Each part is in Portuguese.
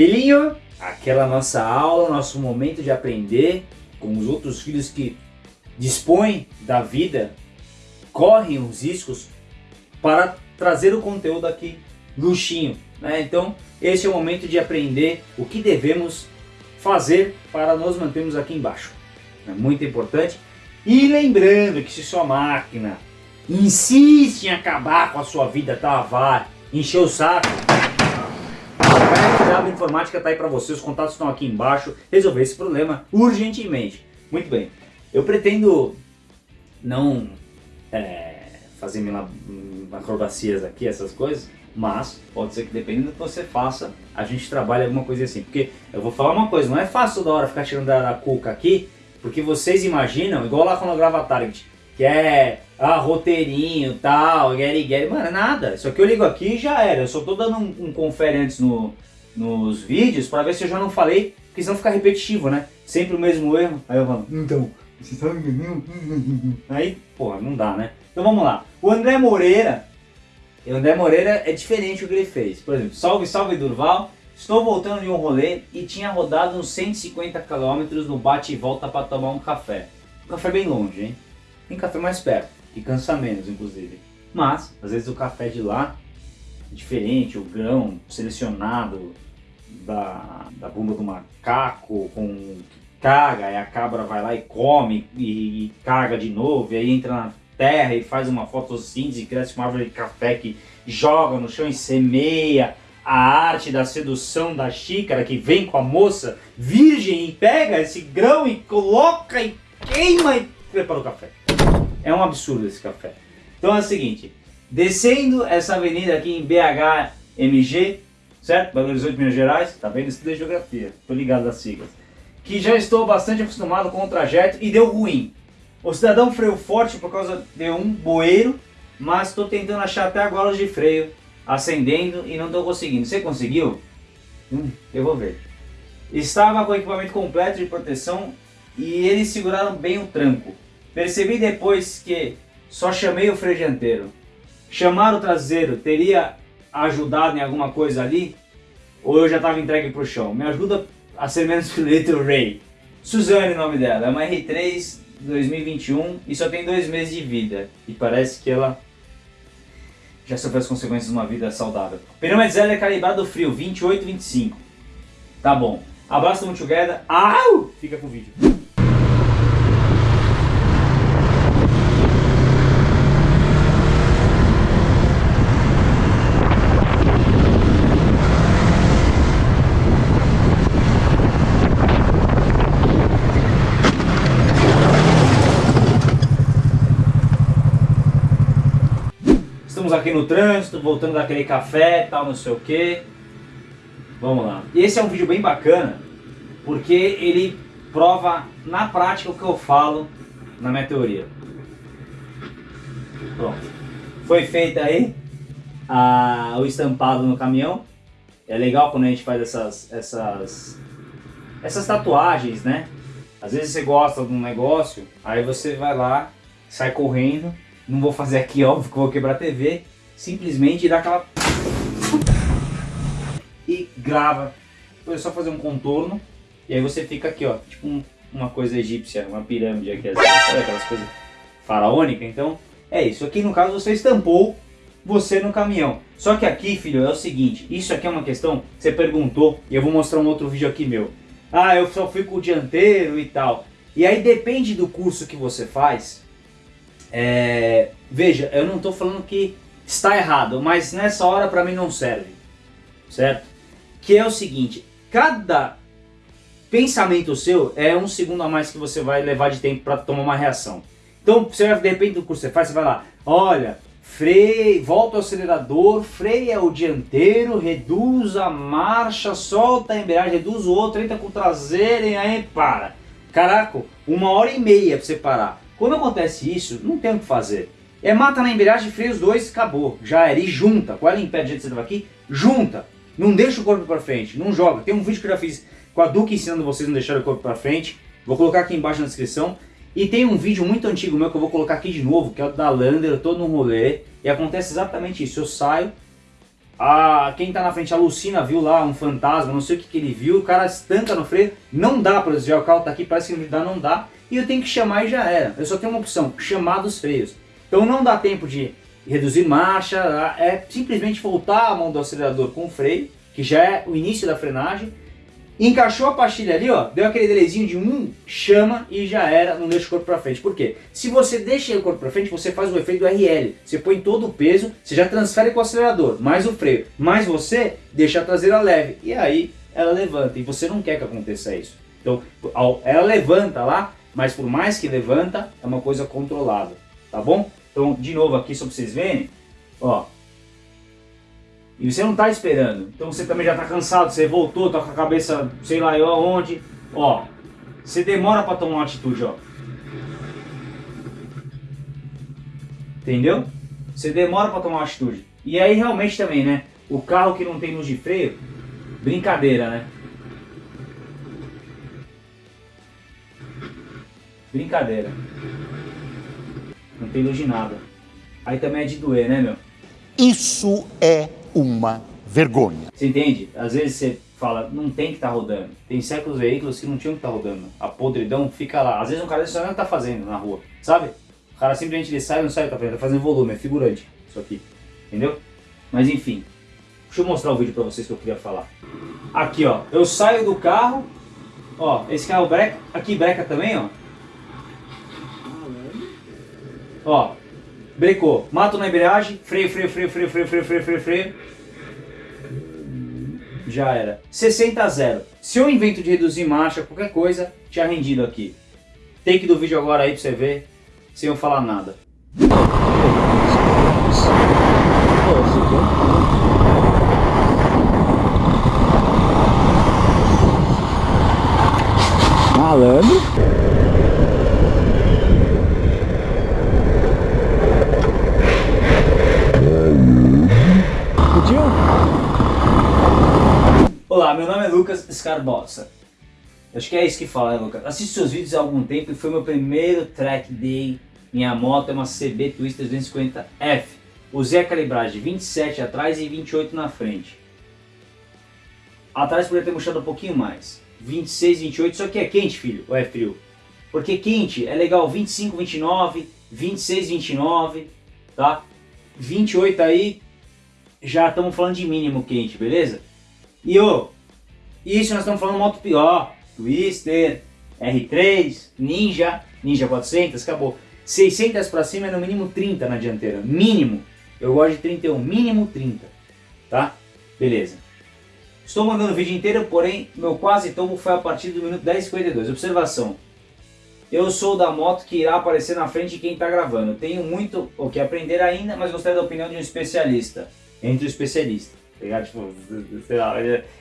Filhinho, aquela nossa aula, nosso momento de aprender com os outros filhos que dispõem da vida, correm os riscos para trazer o conteúdo aqui luxinho. Né? Então, esse é o momento de aprender o que devemos fazer para nos mantermos aqui embaixo. É muito importante. E lembrando que se sua máquina insiste em acabar com a sua vida, travar, encher o saco, a Informática está aí para você, os contatos estão aqui embaixo, resolver esse problema urgentemente. Muito bem, eu pretendo não é, fazer acrobacias aqui, essas coisas, mas pode ser que dependendo do que você faça, a gente trabalhe alguma coisa assim. Porque eu vou falar uma coisa, não é fácil toda hora ficar tirando da, da cuca aqui, porque vocês imaginam, igual lá quando eu gravo a Target, que é ah, roteirinho, tal, Gary Gary, mano, é nada. Isso aqui eu ligo aqui e já era. Eu só tô dando um, um confere antes no, nos vídeos para ver se eu já não falei, porque senão fica repetitivo, né? Sempre o mesmo erro. Aí eu falo, então, você sabe Aí, porra, não dá, né? Então vamos lá. O André Moreira, o André Moreira é diferente o que ele fez. Por exemplo, salve, salve Durval. Estou voltando de um rolê e tinha rodado uns 150 km no bate e volta para tomar um café. Um café bem longe, hein? Tem café mais perto, que cansa menos, inclusive. Mas, às vezes o café de lá é diferente, o grão selecionado da, da bunda do macaco com caga, aí a cabra vai lá e come e, e caga de novo, e aí entra na terra e faz uma fotossíntese, cresce uma árvore de café que joga no chão e semeia a arte da sedução da xícara que vem com a moça virgem e pega esse grão e coloca e queima e prepara o café. É um absurdo esse café. Então é o seguinte, descendo essa avenida aqui em BHMG, certo? Belo Horizonte, Minas Gerais, tá vendo? Estudo de geografia, tô ligado das siglas. Que já estou bastante acostumado com o trajeto e deu ruim. O cidadão freio forte por causa de um bueiro, mas estou tentando achar até agora os de freio acendendo e não estou conseguindo. Você conseguiu? Hum, eu vou ver. Estava com o equipamento completo de proteção e eles seguraram bem o tranco. Percebi depois que só chamei o freio dianteiro. Chamar o traseiro teria ajudado em alguma coisa ali? Ou eu já estava entregue para o chão? Me ajuda a ser menos Little Ray. Suzane o nome dela, é uma R3 2021 e só tem dois meses de vida. E parece que ela já sofreu as consequências de uma vida saudável. Pneu Metzeler é calibrado frio, 28 25. Tá bom. Abraço do Together. Au! Fica com o vídeo. Estamos aqui no trânsito, voltando daquele café, tal, não sei o que. Vamos lá. Esse é um vídeo bem bacana, porque ele prova na prática o que eu falo na minha teoria. Pronto. Foi feito aí a, o estampado no caminhão. É legal quando a gente faz essas, essas, essas tatuagens, né? Às vezes você gosta de um negócio, aí você vai lá, sai correndo não vou fazer aqui, óbvio que vou quebrar a TV. Simplesmente dá aquela... E grava. Depois é só fazer um contorno. E aí você fica aqui, ó. Tipo um, uma coisa egípcia, uma pirâmide aqui. Assim, sabe aquelas coisas faraônicas? Então, é isso. Aqui no caso você estampou você no caminhão. Só que aqui, filho, é o seguinte. Isso aqui é uma questão você perguntou. E eu vou mostrar um outro vídeo aqui meu. Ah, eu só fui com o dianteiro e tal. E aí depende do curso que você faz é, veja, eu não estou falando que está errado, mas nessa hora para mim não serve, certo? Que é o seguinte, cada pensamento seu é um segundo a mais que você vai levar de tempo para tomar uma reação. Então, você vai, depende do curso que você faz, você vai lá, olha, freio, volta o acelerador, freia o dianteiro, reduz a marcha, solta a embreagem, reduz o outro, entra com o traseiro e aí para. Caraca, uma hora e meia para você parar. Quando acontece isso, não tem o que fazer. É mata na embreagem, freia os dois, acabou. Já era. E junta. Com ela em pé do jeito que você estava aqui, junta. Não deixa o corpo para frente, não joga. Tem um vídeo que eu já fiz com a Duque ensinando vocês a não deixar o corpo para frente. Vou colocar aqui embaixo na descrição. E tem um vídeo muito antigo meu que eu vou colocar aqui de novo, que é o da Lander, eu tô num rolê, e acontece exatamente isso. Eu saio, a, quem tá na frente alucina, viu lá um fantasma, não sei o que, que ele viu, o cara estanca no freio, não dá para desviar o carro, tá aqui, parece que não dá, não dá, e eu tenho que chamar e já era. Eu só tenho uma opção, chamar dos freios. Então não dá tempo de reduzir marcha, é simplesmente voltar a mão do acelerador com o freio, que já é o início da frenagem, Encaixou a pastilha ali, ó, deu aquele delezinho de um, chama e já era, não deixa o corpo para frente. Por quê? Se você deixa o corpo para frente, você faz o efeito RL. Você põe todo o peso, você já transfere com o acelerador, mais o freio, mais você deixa a traseira leve. E aí ela levanta, e você não quer que aconteça isso. Então, ela levanta lá, mas por mais que levanta, é uma coisa controlada, tá bom? Então, de novo aqui, só para vocês verem, ó, e você não está esperando. Então você também já está cansado, você voltou, está com a cabeça, sei lá eu aonde. Ó, você demora para tomar uma atitude, ó. Entendeu? Você demora para tomar uma atitude. E aí realmente também, né? O carro que não tem luz de freio, brincadeira, né? Brincadeira. Não tem luz de nada. Aí também é de doer, né, meu? Isso é uma vergonha. Você entende? Às vezes você fala, não tem que estar tá rodando. Tem certos veículos que não tinham que estar tá rodando. A podridão fica lá. Às vezes um cara desse não está fazendo na rua, sabe? O cara simplesmente ele sai, não sai, tá fazendo, tá fazendo volume, é figurante isso aqui, entendeu? Mas enfim, deixa eu mostrar o vídeo para vocês que eu queria falar. Aqui ó, eu saio do carro, ó, esse carro breca, aqui breca também ó. Ó, Brecou. Mato na embreagem, freio, freio, freio, freio, freio, freio, freio, freio, freio. Já era. 60 a 0. Se eu invento de reduzir marcha, qualquer coisa, tinha rendido aqui. Take do vídeo agora aí pra você ver, sem eu falar nada. Malandro. Olá, meu Scarbossa. Acho que é isso que fala, né, Lucas? Seus vídeos há algum tempo e foi meu primeiro track day. Minha moto é uma CB Twister 250F. Usei a calibragem 27 atrás e 28 na frente. Atrás poderia ter murchado um pouquinho mais. 26, 28, só que é quente, filho, ou é frio? Porque quente é legal 25, 29, 26, 29, tá? 28 aí, já estamos falando de mínimo quente, beleza? E ô, isso nós estamos falando moto pior, Twister, R3, Ninja, Ninja 400, acabou. 600 para cima é no mínimo 30 na dianteira, mínimo. Eu gosto de 31, mínimo 30, tá? Beleza. Estou mandando o vídeo inteiro, porém meu quase tombo foi a partir do minuto 10:52. Observação. Eu sou da moto que irá aparecer na frente de quem está gravando. Tenho muito o que aprender ainda, mas gostaria da opinião de um especialista. Entre o especialista. Tá tipo, sei lá,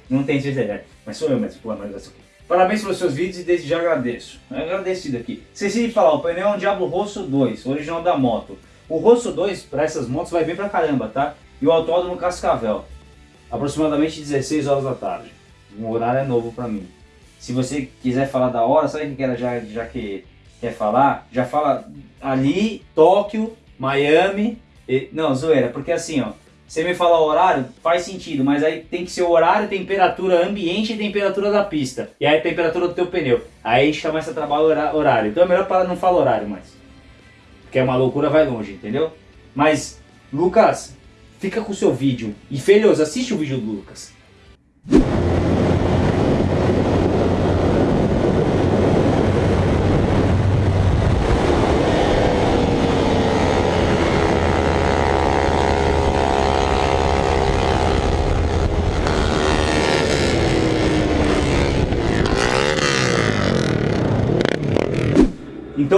não tem certeza, mas sou eu mesmo, pô, mas assim. Parabéns pelos seus vídeos e desde já agradeço. Agradecido aqui. Esqueci de falar, o pneu é um Diablo Rosso 2, original da moto. O Rosso 2 para essas motos vai bem pra caramba, tá? E o autódromo Cascavel. Aproximadamente 16 horas da tarde. Um horário é novo pra mim. Se você quiser falar da hora, sabe o que era já, já que quer falar? Já fala ali, Tóquio, Miami. E, não, zoeira, porque assim, ó. Você me fala horário, faz sentido, mas aí tem que ser o horário, temperatura ambiente e temperatura da pista. E aí a temperatura do teu pneu. Aí a gente começa a trabalhar horário. Então é melhor para não falar horário mais. Porque é uma loucura, vai longe, entendeu? Mas, Lucas, fica com o seu vídeo. E Felhoso, assiste o vídeo do Lucas.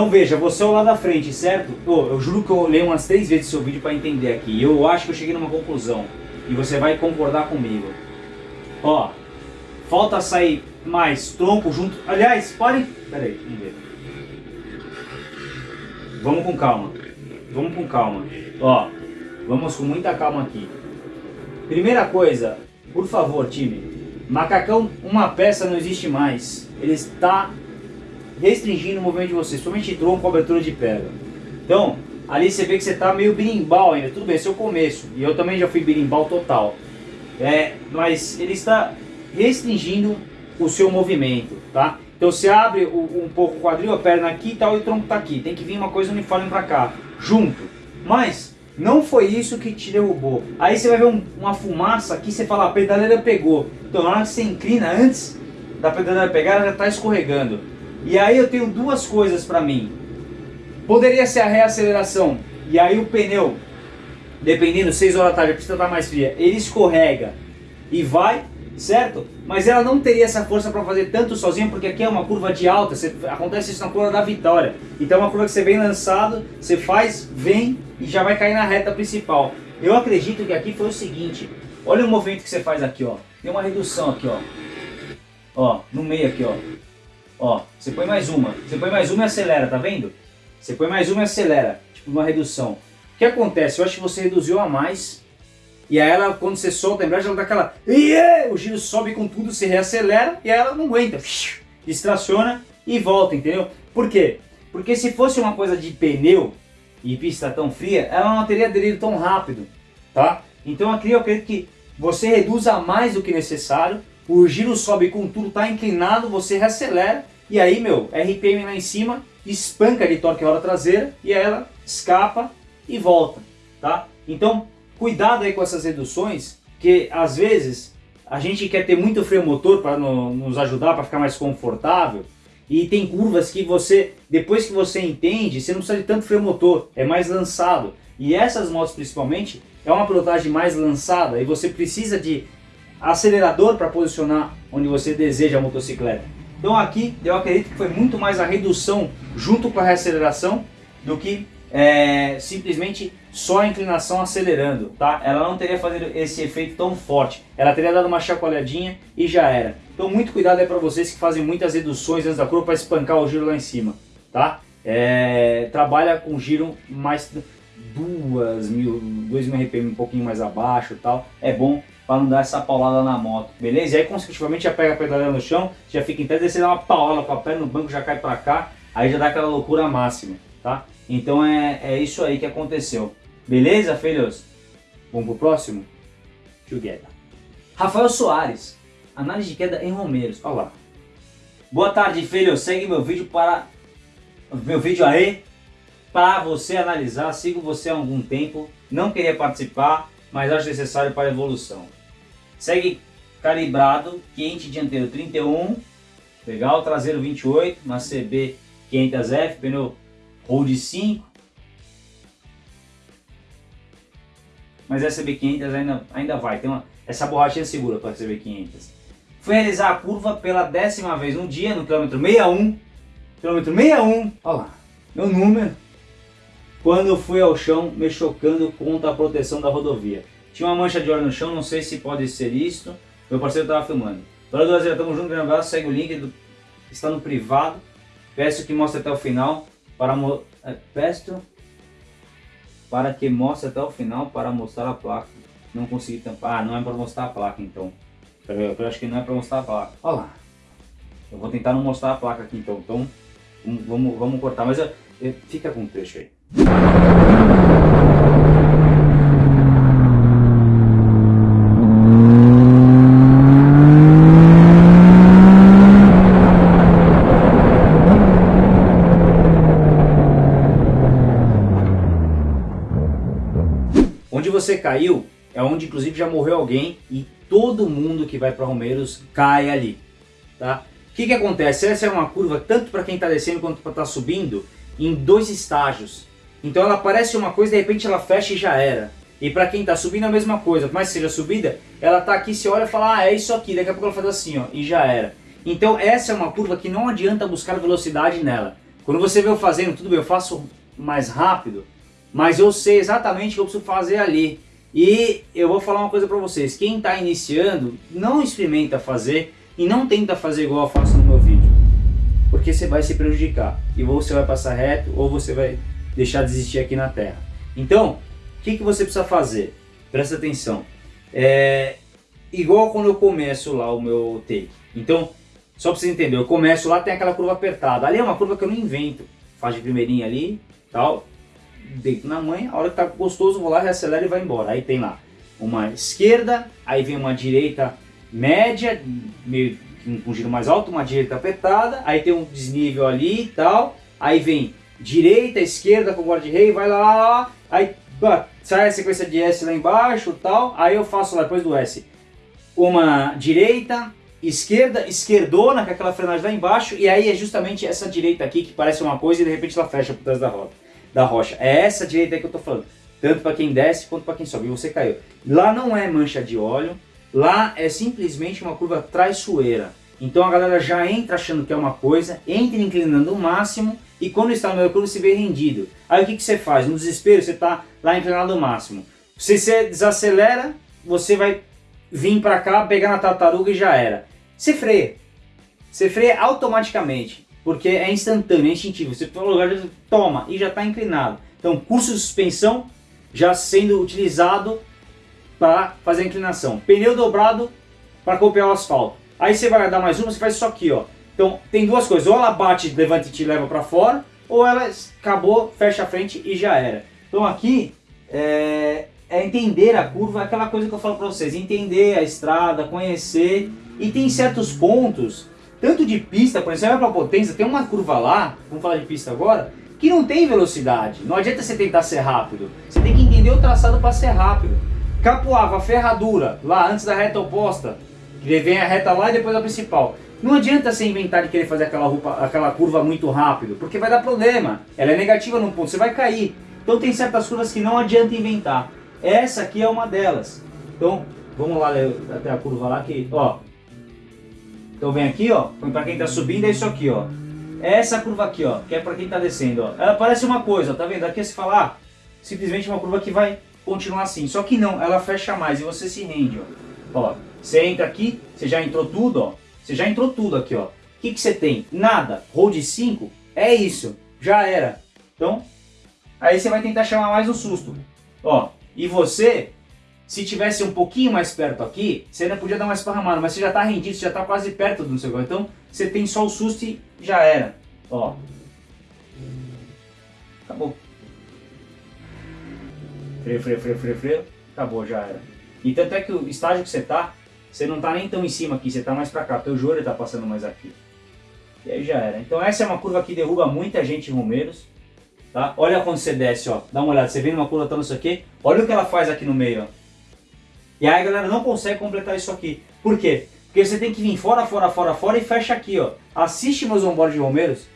Então veja, você é o lado da frente, certo? Oh, eu juro que eu olhei umas três vezes seu vídeo para entender aqui. Eu acho que eu cheguei numa conclusão. E você vai concordar comigo. Ó, falta sair mais tronco junto. Aliás, pare. Pera aí, vamos ver. Vamos com calma. Vamos com calma. Ó, vamos com muita calma aqui. Primeira coisa, por favor, time. Macacão, uma peça não existe mais. Ele está restringindo o movimento de você, somente tronco, cobertura de pedra. Então, ali você vê que você está meio birimbau ainda, tudo bem, esse é o começo, e eu também já fui birimbau total. é, mas ele está restringindo o seu movimento, tá? Então você abre o, um pouco o quadril, a perna aqui e tal, e o tronco tá aqui. Tem que vir uma coisa uniforme para cá, junto. Mas não foi isso que te derrubou. Aí você vai ver um, uma fumaça aqui, você fala, a pedaleira pegou. Então na hora que você inclina, antes da pedaleira pegar, ela já está escorregando. E aí eu tenho duas coisas para mim. Poderia ser a reaceleração, e aí o pneu, dependendo, 6 horas da tarde, precisa estar mais fria, ele escorrega e vai, certo? Mas ela não teria essa força para fazer tanto sozinha, porque aqui é uma curva de alta, você, acontece isso na curva da vitória. Então é uma curva que você vem lançado, você faz, vem e já vai cair na reta principal. Eu acredito que aqui foi o seguinte, olha o movimento que você faz aqui, ó. Tem uma redução aqui, ó. Ó, no meio aqui, ó. Ó, você põe mais uma. Você põe mais uma e acelera, tá vendo? Você põe mais uma e acelera, tipo uma redução. O que acontece? Eu acho que você reduziu a mais e aí ela, quando você solta a embreagem, ela dá aquela... O giro sobe com tudo, se reacelera e aí ela não aguenta. Distraciona e volta, entendeu? Por quê? Porque se fosse uma coisa de pneu e pista tão fria, ela não teria aderido tão rápido, tá? Então aqui eu acredito que você reduza mais do que necessário, o giro sobe com tudo, tá inclinado, você reacelera e aí, meu, RPM lá em cima, espanca de torque roda traseira e aí ela escapa e volta, tá? Então, Cuidado aí com essas reduções, que às vezes a gente quer ter muito freio motor para no, nos ajudar, para ficar mais confortável, e tem curvas que você, depois que você entende, você não precisa de tanto freio motor, é mais lançado. E essas motos principalmente, é uma pilotagem mais lançada e você precisa de acelerador para posicionar onde você deseja a motocicleta. Então aqui eu acredito que foi muito mais a redução junto com a reaceleração do que é, simplesmente só a inclinação acelerando, tá? Ela não teria fazer esse efeito tão forte. Ela teria dado uma chacoalhadinha e já era. Então muito cuidado aí para vocês que fazem muitas reduções antes da curva para espancar o giro lá em cima, tá? É, trabalha com giro mais duas mil, mil RPM um pouquinho mais abaixo tal. É bom para não dar essa paulada na moto, beleza? E aí consecutivamente já pega a pedaleira no chão, já fica em pé, daí você dá uma paulada com a perna no banco, já cai para cá, aí já dá aquela loucura máxima, tá? Então é, é isso aí que aconteceu. Beleza, filhos? Vamos pro próximo? Together. Rafael Soares. Análise de queda em Romeiros. Olha lá. Boa tarde, filhos. Segue meu vídeo para... Meu vídeo aí. Para você analisar. Sigo você há algum tempo. Não queria participar, mas acho necessário para a evolução. Segue calibrado. Quente dianteiro 31. Legal. Traseiro 28. Uma CB 500F. Pneu Hold 5. Mas essa B500 ainda, ainda vai. Tem uma, essa borrachinha segura para essa B500. Fui realizar a curva pela décima vez um dia no quilômetro 61. Quilômetro 61. Olha lá. Meu número. Quando fui ao chão me chocando contra a proteção da rodovia. Tinha uma mancha de óleo no chão, não sei se pode ser isso. Meu parceiro estava filmando. Dona Brasil, tamo junto, grande abraço, segue o link, do, está no privado. Peço que mostre até o final para é, peço para que mostre até o final para mostrar a placa. Não consegui tampar. Ah, não é para mostrar a placa então. Eu acho que não é para mostrar a placa. Olha lá. Eu vou tentar não mostrar a placa aqui então. Então vamos, vamos cortar. Mas eu, eu, fica com o trecho aí. você caiu é onde inclusive já morreu alguém e todo mundo que vai para Romeiros cai ali, tá? O que que acontece? Essa é uma curva tanto para quem está descendo quanto para estar tá subindo em dois estágios. Então ela parece uma coisa, de repente ela fecha e já era. E para quem está subindo a mesma coisa, que seja subida, ela está aqui, você olha e fala, ah, é isso aqui, daqui a pouco ela faz assim, ó, e já era. Então essa é uma curva que não adianta buscar velocidade nela. Quando você vê eu fazendo, tudo bem, eu faço mais rápido, mas eu sei exatamente o que eu preciso fazer ali. E eu vou falar uma coisa para vocês, quem está iniciando, não experimenta fazer e não tenta fazer igual eu faço no meu vídeo. Porque você vai se prejudicar. E ou você vai passar reto, ou você vai deixar de existir aqui na Terra. Então, o que, que você precisa fazer? Presta atenção. É, igual quando eu começo lá o meu take. Então, só para você entender, eu começo lá, tem aquela curva apertada. Ali é uma curva que eu não invento. Faz de primeirinha ali, tal deito na mãe, a hora que tá gostoso vou lá, reacelera e vai embora. Aí tem lá uma esquerda, aí vem uma direita média, meio com um giro mais alto, uma direita apertada, aí tem um desnível ali e tal, aí vem direita, esquerda com guarda-rei, vai lá, lá, lá, aí sai a sequência de S lá embaixo tal, aí eu faço lá depois do S uma direita, esquerda, esquerdona, com aquela frenagem lá embaixo, e aí é justamente essa direita aqui que parece uma coisa e de repente ela fecha por trás da, roda, da rocha. É essa direita que eu tô falando, tanto para quem desce quanto para quem sobe, e você caiu. Lá não é mancha de óleo, lá é simplesmente uma curva traiçoeira. Então a galera já entra achando que é uma coisa, entra inclinando o máximo, e quando está no meio curva se vê rendido. Aí o que, que você faz? No desespero você está lá inclinado ao máximo. Se você desacelera, você vai vir para cá, pegar na tartaruga e já era. Você freia. Você freia automaticamente, porque é instantâneo, é instintivo. Você for no lugar, toma, e já está inclinado. Então, curso de suspensão já sendo utilizado para fazer a inclinação. Pneu dobrado para copiar o asfalto. Aí você vai dar mais uma, você faz isso aqui, ó. Então tem duas coisas, ou ela bate, levanta e te leva para fora, ou ela acabou, fecha a frente e já era. Então aqui é, é entender a curva, aquela coisa que eu falo para vocês, entender a estrada, conhecer, e tem certos pontos, tanto de pista, por exemplo, para potência, tem uma curva lá, vamos falar de pista agora, que não tem velocidade. Não adianta você tentar ser rápido. Você tem que entender o traçado para ser rápido. Capoava, ferradura, lá antes da reta oposta, que vem a reta lá e depois a principal. Não adianta você inventar de querer fazer aquela, roupa, aquela curva muito rápido, porque vai dar problema. Ela é negativa num ponto, você vai cair. Então tem certas curvas que não adianta inventar. Essa aqui é uma delas. Então, vamos lá até a curva lá que, ó. Então vem aqui, ó, para quem está subindo é isso aqui, ó. É essa curva aqui, ó, que é para quem está descendo, ó. Ela parece uma coisa, tá vendo? Aqui você fala, ah, simplesmente uma curva que vai continuar assim. Só que não, ela fecha mais e você se rende, ó. Ó, você entra aqui, você já entrou tudo, ó. Você já entrou tudo aqui, ó. O que, que você tem? Nada. Hold 5 é isso. Já era. Então, aí você vai tentar chamar mais um susto. Ó, e você, se tivesse um pouquinho mais perto aqui, você ainda podia dar uma esparramada, mas você já está rendido, você já está quase perto do seu gol. Então, você tem só o susto e já era. Ó. Acabou. Freio, freio, freio, freio, freio. Acabou, já era. E tanto é que o estágio que você está, você não está nem tão em cima aqui, você está mais para cá, teu joelho está passando mais aqui. E aí já era. Então essa é uma curva que derruba muita gente em Romeiros. Tá? Olha quando você desce, ó. Dá uma olhada, você vem numa curva tá isso aqui, olha o que ela faz aqui no meio, ó. E aí a galera não consegue completar isso aqui. Por quê? Porque você tem que vir fora, fora, fora, fora e fecha aqui, ó. Assiste meus onboard de Romeiros,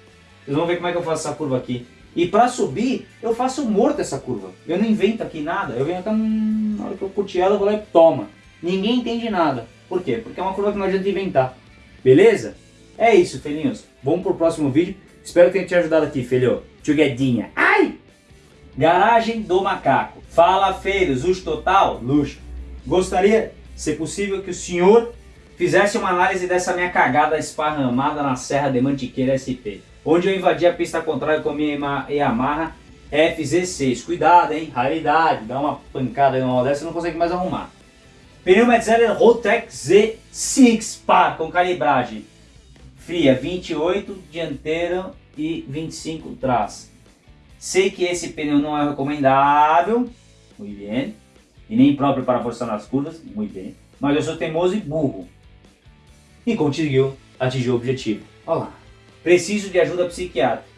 vocês vão ver como é que eu faço essa curva aqui. E para subir, eu faço morto essa curva. Eu não invento aqui nada. Eu venho até hum, na hora que eu curti ela, eu vou lá e toma. Ninguém entende nada. Por quê? Porque é uma curva que não adianta inventar. Beleza? É isso, filhinhos. Vamos pro próximo vídeo. Espero que tenha te ajudado aqui, filho. Tchuguedinha. Ai! Garagem do Macaco. Fala, feiros. Luxo total? Luxo. Gostaria, se possível, que o senhor fizesse uma análise dessa minha cagada esparramada na Serra de Mantiqueira SP. Onde eu invadi a pista contrária com a minha Yamaha FZ6. Cuidado, hein? Raridade. Dá uma pancada numa dessa e não consegue mais arrumar. Pneu Metzeler Rotex Z6 par com calibragem fria 28 dianteiro e 25 trás. Sei que esse pneu não é recomendável, muito bem, e nem próprio para forçar nas curvas, muito bem, mas eu sou teimoso e burro. E conseguiu atingir o objetivo. Olha lá. Preciso de ajuda psiquiátrica.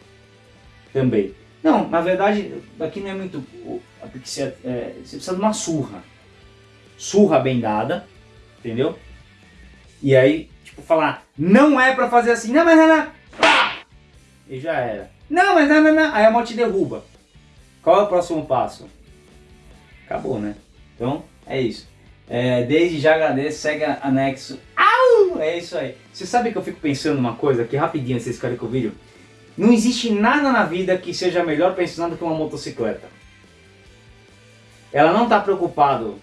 Também. Não, na verdade, aqui não é muito... Porque você, é, você precisa de uma surra surra bem dada, entendeu? E aí, tipo, falar, não é pra fazer assim, não, mas não, não, pá! E já era. Não, mas não, não, não. Aí a moto te derruba. Qual é o próximo passo? Acabou, né? Então, é isso. É, desde já agradeço, segue anexo. Au! É isso aí. Você sabe que eu fico pensando uma coisa aqui, rapidinho, vocês querem com o vídeo? Não existe nada na vida que seja melhor pensando que uma motocicleta. Ela não está preocupado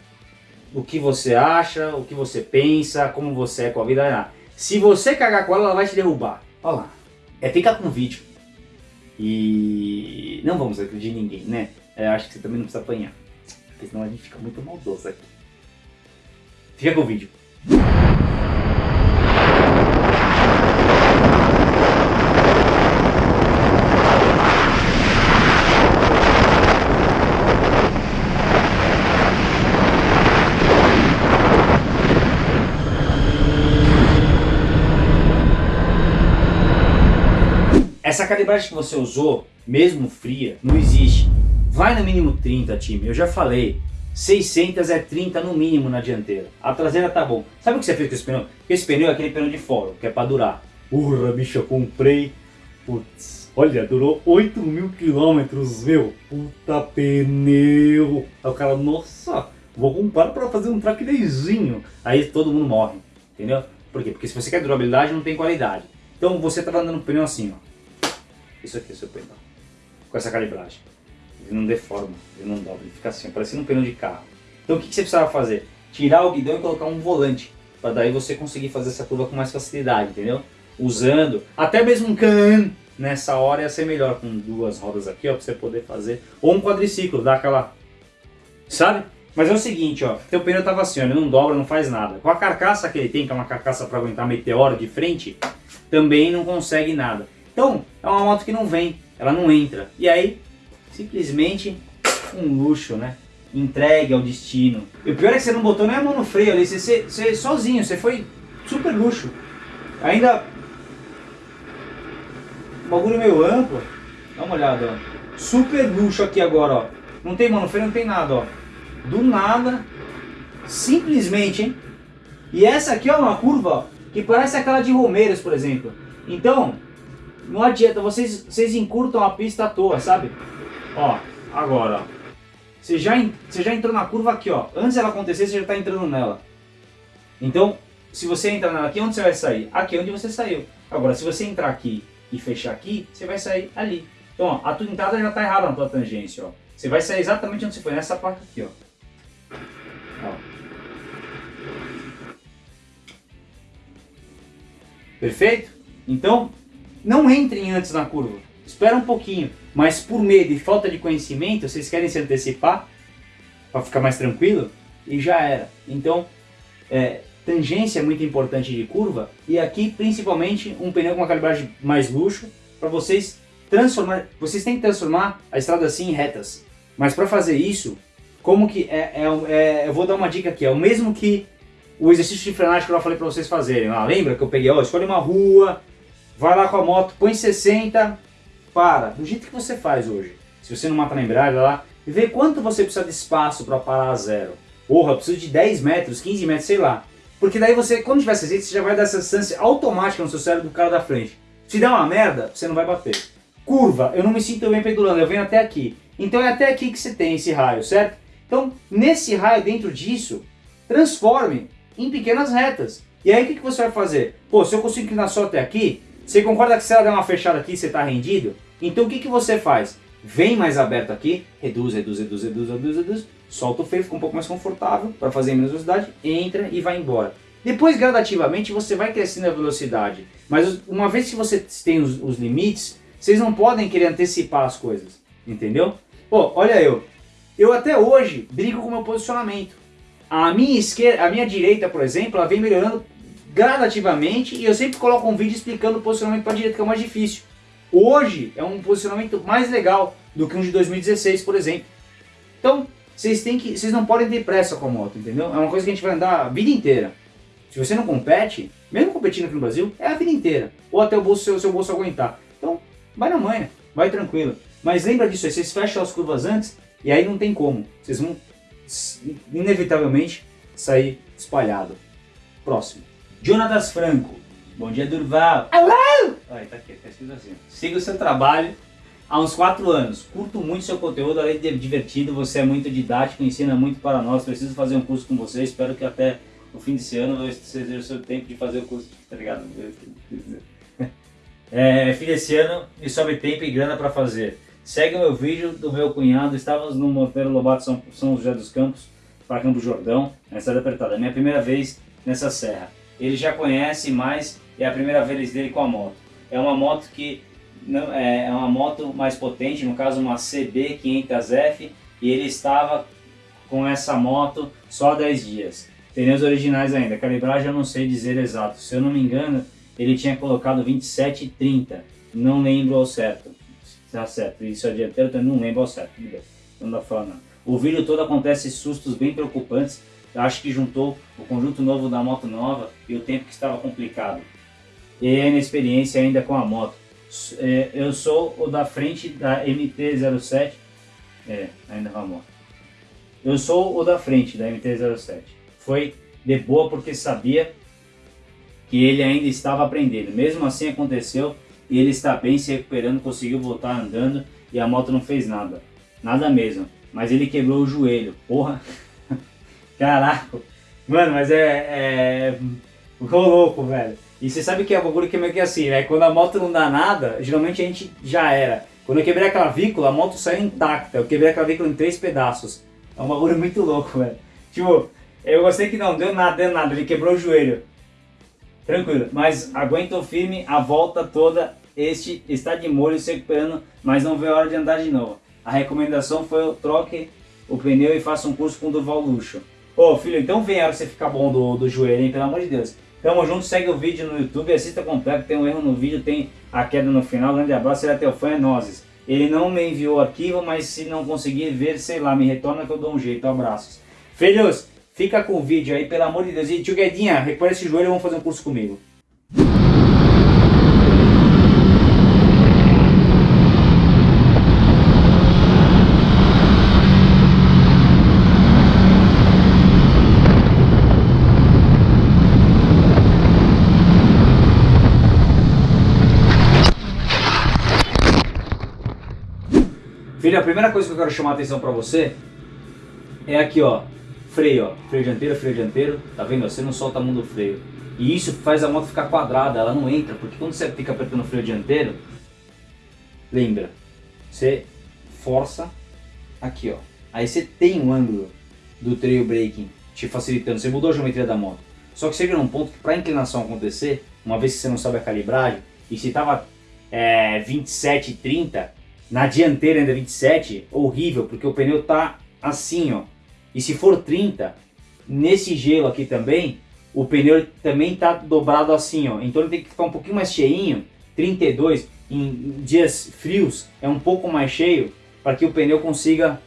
o que você acha, o que você pensa, como você é com a vida. Se você cagar com ela, ela vai te derrubar. Olha lá. É ficar com o vídeo. E não vamos agredir ninguém, né? É, acho que você também não precisa apanhar porque senão a gente fica muito maldoso aqui. Fica com o vídeo. Essa calibragem que você usou, mesmo fria, não existe. Vai no mínimo 30, time. Eu já falei. 600 é 30 no mínimo na dianteira. A traseira tá bom. Sabe o que você fez com esse pneu? Esse pneu é aquele pneu de fora, que é pra durar. Urra, bicho, eu comprei. Putz, olha, durou 8 mil quilômetros, meu. Puta pneu. Aí o cara, nossa, vou comprar pra fazer um track dayzinho. Aí todo mundo morre, entendeu? Por quê? Porque se você quer durabilidade, não tem qualidade. Então você tá andando no pneu assim, ó. Isso aqui é seu pneu. Com essa calibragem ele não deforma, ele não dobra, ele fica assim, parecendo um pneu de carro. Então o que, que você precisava fazer? Tirar o guidão e colocar um volante, para daí você conseguir fazer essa curva com mais facilidade, entendeu? Usando, até mesmo um can nessa hora ia ser melhor, com duas rodas aqui, ó, para você poder fazer, ou um quadriciclo, dar aquela, sabe? Mas é o seguinte, ó, teu pneu tava assim, ó, ele não dobra, não faz nada. Com a carcaça que ele tem, que é uma carcaça para aguentar meteoro de frente, também não consegue nada. Então, é uma moto que não vem, ela não entra. E aí, simplesmente um luxo, né? Entregue ao destino. E o pior é que você não botou nem a mão no freio ali, você, você, você sozinho, você foi super luxo. Ainda. O bagulho meio amplo. Dá uma olhada, ó. Super luxo aqui agora, ó. Não tem mão no freio, não tem nada, ó. Do nada. Simplesmente, hein? E essa aqui é uma curva, ó, que parece aquela de Romeiros, por exemplo. Então, não adianta, vocês, vocês encurtam a pista à toa, sabe? Ó, agora, ó. Você já, você já entrou na curva aqui, ó. Antes dela acontecer, você já está entrando nela. Então, se você entrar nela aqui, onde você vai sair? Aqui onde você saiu. Agora, se você entrar aqui e fechar aqui, você vai sair ali. Então, ó, a tua entrada já está errada na tua tangência, ó. Você vai sair exatamente onde você foi, nessa placa aqui, ó. ó. Perfeito? Então, não entrem antes na curva. Espera um pouquinho mas por medo e falta de conhecimento, vocês querem se antecipar para ficar mais tranquilo e já era. Então, é, tangência é muito importante de curva e aqui principalmente um pneu com uma calibragem mais luxo para vocês transformar, vocês têm que transformar a estrada assim em retas. Mas para fazer isso, como que é, é, é, eu vou dar uma dica aqui, é o mesmo que o exercício de frenagem que eu falei para vocês fazerem. Ah, lembra que eu peguei, ó, escolhe uma rua, vai lá com a moto, põe 60, para, do jeito que você faz hoje. Se você não mata na embreagem, lá, e vê quanto você precisa de espaço para parar a zero. Porra, preciso de 10 metros, 15 metros, sei lá. Porque daí você, quando tiver esse você já vai dar essa distância automática no seu cérebro do cara da frente. Se der uma merda, você não vai bater. Curva, eu não me sinto bem pendulando, eu venho até aqui. Então é até aqui que você tem esse raio, certo? Então, nesse raio, dentro disso, transforme em pequenas retas. E aí o que, que você vai fazer? Pô, se eu consigo inclinar só até aqui, você concorda que se ela der uma fechada aqui, você está rendido? Então o que, que você faz? Vem mais aberto aqui, reduz, reduz, reduz, reduz, reduz, reduz, solta o freio, fica um pouco mais confortável para fazer menos velocidade, entra e vai embora. Depois, gradativamente, você vai crescendo a velocidade. Mas uma vez que você tem os, os limites, vocês não podem querer antecipar as coisas. Entendeu? Pô, olha eu. Eu até hoje brigo com o meu posicionamento. A minha esquerda, a minha direita, por exemplo, ela vem melhorando gradativamente e eu sempre coloco um vídeo explicando o posicionamento para a direita, que é o mais difícil. Hoje é um posicionamento mais legal do que um de 2016, por exemplo. Então, vocês têm que, vocês não podem ter pressa com a moto, entendeu? É uma coisa que a gente vai andar a vida inteira. Se você não compete, mesmo competindo aqui no Brasil, é a vida inteira. Ou até o bolso, seu, seu bolso aguentar. Então, vai na manha, vai tranquilo. Mas lembra disso aí, vocês fecham as curvas antes e aí não tem como. Vocês vão inevitavelmente sair espalhado. Próximo. Jonatas Franco. Bom dia, Durval. Ai, tá aqui, tá escrito assim. Siga o seu trabalho há uns 4 anos. Curto muito seu conteúdo, além de divertido, você é muito didático, ensina muito para nós. Preciso fazer um curso com você, espero que até o fim desse ano você tenha o seu tempo de fazer o curso, tá ligado? É, fim desse ano e sobre tempo e grana para fazer. Segue o meu vídeo do meu cunhado, estávamos no Monteiro Lobato São, São José dos Campos, para Campo Jordão, na estrada apertada. É minha primeira vez nessa serra ele já conhece mais, é a primeira vez dele com a moto. É uma moto que não, é, é uma moto mais potente, no caso uma CB 500F, e ele estava com essa moto só há 10 dias. Pneus originais ainda, calibragem eu não sei dizer exato, se eu não me engano ele tinha colocado 27 e 30, não lembro ao certo. Tá certo, isso é dianteiro, eu não lembro ao certo, não dá não. O vídeo todo acontece sustos bem preocupantes acho que juntou o conjunto novo da moto nova e o tempo que estava complicado. E a inexperiência ainda com a moto. É, eu sou o da frente da MT-07. É, ainda ramou. Eu sou o da frente da MT-07. Foi de boa porque sabia que ele ainda estava aprendendo. Mesmo assim aconteceu e ele está bem se recuperando, conseguiu voltar andando e a moto não fez nada. Nada mesmo. Mas ele quebrou o joelho. Porra. Caraca. Mano, mas é... é... Ficou louco, velho. E você sabe que é um bagulho que é meio que assim, né? Quando a moto não dá nada, geralmente a gente já era. Quando eu quebrei a clavícula, a moto saiu intacta. Eu quebrei a clavícula em três pedaços. É um bagulho muito louco, velho. Tipo, eu gostei que não deu nada, deu nada. Ele quebrou o joelho. Tranquilo. Mas aguentou firme a volta toda. Este está de molho se recuperando, mas não vê a hora de andar de novo. A recomendação foi o troque o pneu e faça um curso com o Duval Luxo. Ô filho, então vem a hora você ficar bom do, do joelho, hein? Pelo amor de Deus. Tamo junto, segue o vídeo no YouTube, assista completo, tem um erro no vídeo, tem a queda no final. Grande abraço, ele é teu fã, é nozes. Ele não me enviou arquivo, mas se não conseguir ver, sei lá, me retorna que eu dou um jeito. Abraços. Filhos, fica com o vídeo aí, pelo amor de Deus. E tio Guedinha, esse joelho e vamos fazer um curso comigo. Filho, a primeira coisa que eu quero chamar a atenção para você é aqui, ó. Freio, ó. Freio dianteiro, freio dianteiro. Tá vendo? Você não solta a mão do freio. E isso faz a moto ficar quadrada, ela não entra. Porque quando você fica apertando o freio dianteiro, lembra, você força aqui, ó. Aí você tem um ângulo do trail braking te facilitando. Você mudou a geometria da moto. Só que chega num ponto que para a inclinação acontecer, uma vez que você não sabe a calibragem, e se tava é, 27, 30, na dianteira ainda 27, horrível, porque o pneu tá assim, ó. E se for 30, nesse gelo aqui também, o pneu também tá dobrado assim, ó. Então ele tem que ficar um pouquinho mais cheinho, 32, em dias frios é um pouco mais cheio, para que o pneu consiga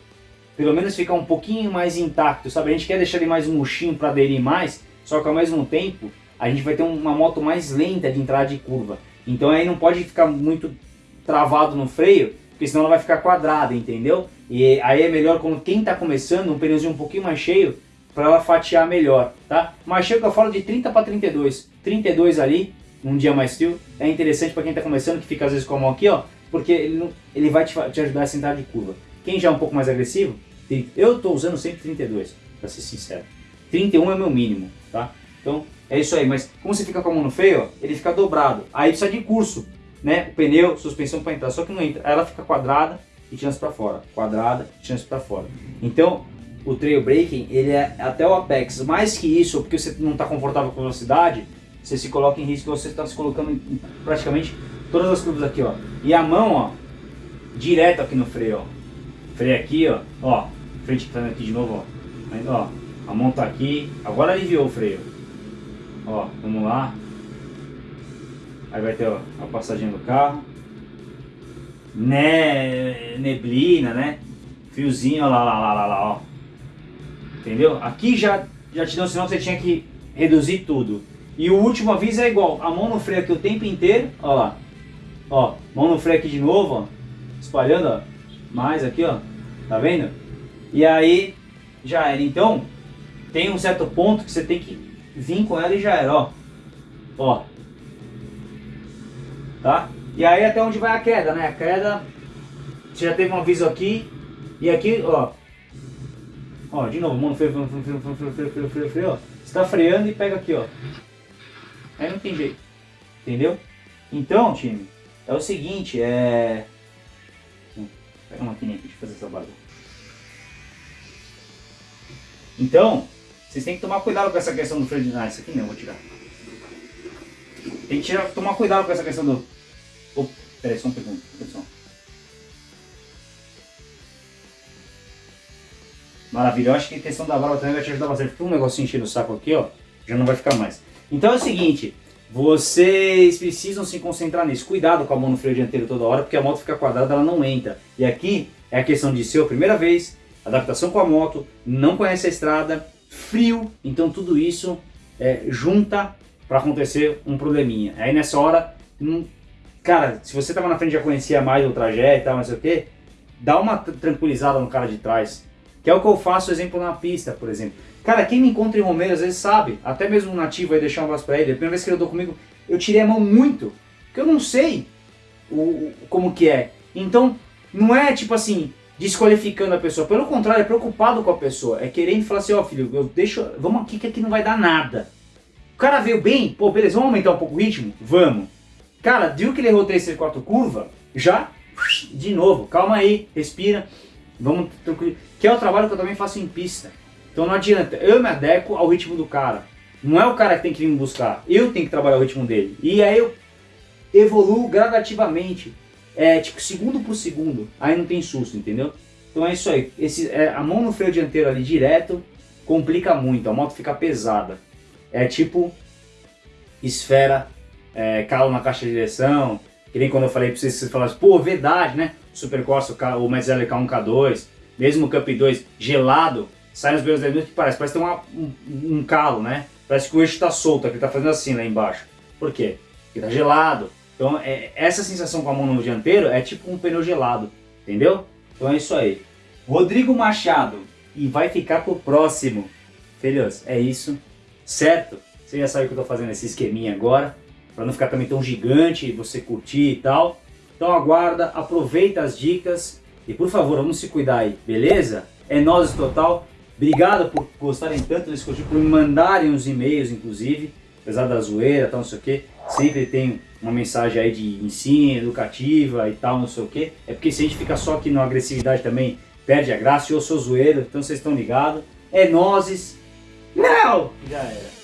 pelo menos ficar um pouquinho mais intacto, sabe? A gente quer deixar ele mais murchinho para aderir mais, só que ao mesmo tempo a gente vai ter uma moto mais lenta de entrada de curva. Então aí não pode ficar muito travado no freio, porque senão ela vai ficar quadrada, entendeu? E aí é melhor quando quem está começando, um pneuzinho um pouquinho mais cheio, para ela fatiar melhor, tá? Mais cheio que eu falo de 30 para 32. 32 ali, num dia mais frio, é interessante para quem está começando, que fica às vezes com a mão aqui, ó, porque ele, não, ele vai te, te ajudar a sentar de curva. Quem já é um pouco mais agressivo, eu estou usando sempre 32, para ser sincero. 31 é o meu mínimo, tá? Então, é isso aí, mas como você fica com a mão no freio, ó, ele fica dobrado. Aí precisa de curso né, o pneu, suspensão para entrar, só que não entra. Ela fica quadrada e chance para fora, quadrada chance para fora. Então, o trail braking, ele é até o apex. Mais que isso, porque você não está confortável com velocidade, você se coloca em risco, você está se colocando em praticamente todas as curvas aqui, ó. E a mão, ó, direto aqui no freio, ó. Freio aqui, ó, ó, frente tá aqui de novo, ó. Ó, a mão tá aqui, agora aliviou o freio. Ó, vamos lá, Aí vai ter ó, a passagem do carro. Né, neblina, né? Fiozinho, ó lá, lá, lá, lá, lá, ó. Entendeu? Aqui já, já te deu um sinal que você tinha que reduzir tudo. E o último aviso é igual. A mão no freio aqui o tempo inteiro, ó lá. Ó, mão no freio aqui de novo, ó. Espalhando, ó. Mais aqui, ó. Tá vendo? E aí, já era. Então, tem um certo ponto que você tem que vir com ela e já era, ó. Ó, tá? E aí até onde vai a queda, né? A queda, você já teve um aviso aqui, e aqui, ó, ó, de novo, mano, freio, freio, freio, freio, freio, freio, freio, freio, ó, você tá freando e pega aqui, ó, aí não tem jeito, entendeu? Então, time, é o seguinte, é... Pega uma maquininha aqui, deixa eu fazer essa barba. Então, vocês têm que tomar cuidado com essa questão do freio de... Ah, isso aqui não, vou tirar. Tem que tomar cuidado com essa questão do Oh, peraí, só um segundo, pessoal. Maravilha, eu acho que a questão da válvula também vai te ajudar bastante. Porque um negocinho enchendo o saco aqui, ó, já não vai ficar mais. Então é o seguinte, vocês precisam se concentrar nisso. Cuidado com a mão no freio dianteiro toda hora, porque a moto fica quadrada, ela não entra. E aqui é a questão de ser a primeira vez, adaptação com a moto, não conhece a estrada, frio, então tudo isso é, junta para acontecer um probleminha. Aí nessa hora, cara, se você tava na frente já conhecia mais o trajeto e tal, não sei o que, dá uma tranquilizada no cara de trás. Que é o que eu faço, exemplo, na pista, por exemplo. Cara, quem me encontra em Romeiro às vezes sabe, até mesmo um nativo aí deixar um abraço pra ele, a primeira vez que ele andou comigo, eu tirei a mão muito, porque eu não sei o, como que é. Então, não é tipo assim, desqualificando a pessoa, pelo contrário, é preocupado com a pessoa, é querendo falar assim, ó oh, filho, eu deixo, vamos aqui que aqui não vai dar nada. O cara veio bem, pô, beleza, vamos aumentar um pouco o ritmo? Vamos. Cara, viu que ele errou 3, 3, 4 curva? Já, de novo, calma aí, respira, vamos tranquilo. Que é o trabalho que eu também faço em pista. Então não adianta, eu me adequo ao ritmo do cara. Não é o cara que tem que vir me buscar, eu tenho que trabalhar o ritmo dele. E aí eu evoluo gradativamente, é tipo segundo por segundo, aí não tem susto, entendeu? Então é isso aí, Esse, é, a mão no freio dianteiro ali direto complica muito, a moto fica pesada. É tipo esfera, é, calo na caixa de direção, que nem quando eu falei pra vocês, vocês falaram, pô, verdade, né? Super Corsa, o Mazzella K1, K2, mesmo o Cup 2 gelado, sai nos meus dedos que parece, parece ter uma, um, um, calo, né? Parece que o eixo está solto, que está fazendo assim lá embaixo. Por quê? Porque está gelado. Então é, essa sensação com a mão no dianteiro é tipo um pneu gelado, entendeu? Então é isso aí. Rodrigo Machado, e vai ficar pro próximo. Filhos, é isso, certo? Você já sabe que eu tô fazendo esse esqueminha agora, para não ficar também tão gigante, você curtir e tal. Então aguarda, aproveita as dicas e por favor, vamos se cuidar aí, beleza? É nós total. Obrigado por gostarem tanto desse conteúdo, por me mandarem os e-mails, inclusive, apesar da zoeira, tal, não sei o que. Sempre tem uma mensagem aí de ensino, educativa e tal, não sei o que. É porque se a gente fica só aqui na agressividade também, perde a graça. Eu sou zoeiro, então vocês estão ligados. É nozes. Não! Já era.